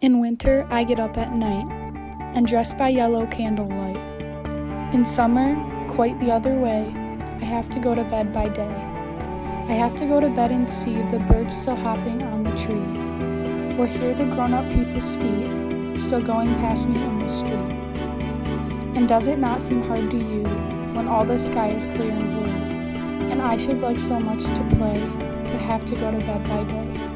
In winter, I get up at night and dress by yellow candlelight. In summer, quite the other way, I have to go to bed by day. I have to go to bed and see the birds still hopping on the tree, or hear the grown up people's feet still going past me in the street. And does it not seem hard to you when all the sky is clear and blue, and I should like so much to play to have to go to bed by day?